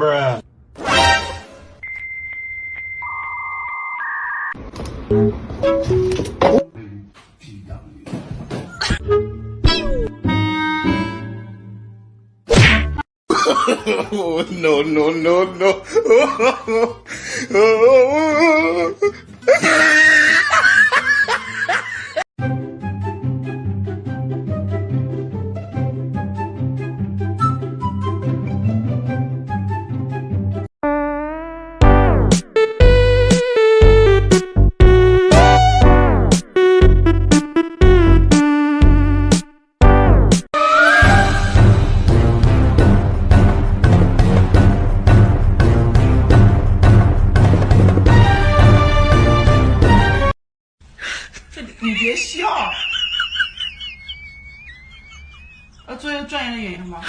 Bruh. oh, no, no, no, no. 你别笑，要做一个专业的演员吗？